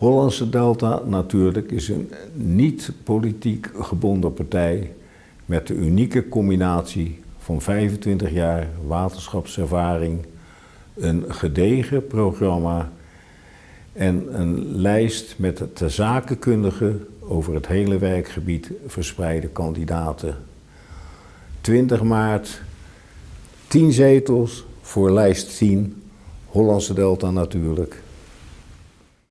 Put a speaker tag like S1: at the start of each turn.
S1: Hollandse Delta natuurlijk is een niet politiek gebonden partij met de unieke combinatie van 25 jaar waterschapservaring, een gedegen programma en een lijst met de zakenkundige over het hele werkgebied verspreide kandidaten. 20 maart, 10 zetels voor lijst 10, Hollandse Delta natuurlijk.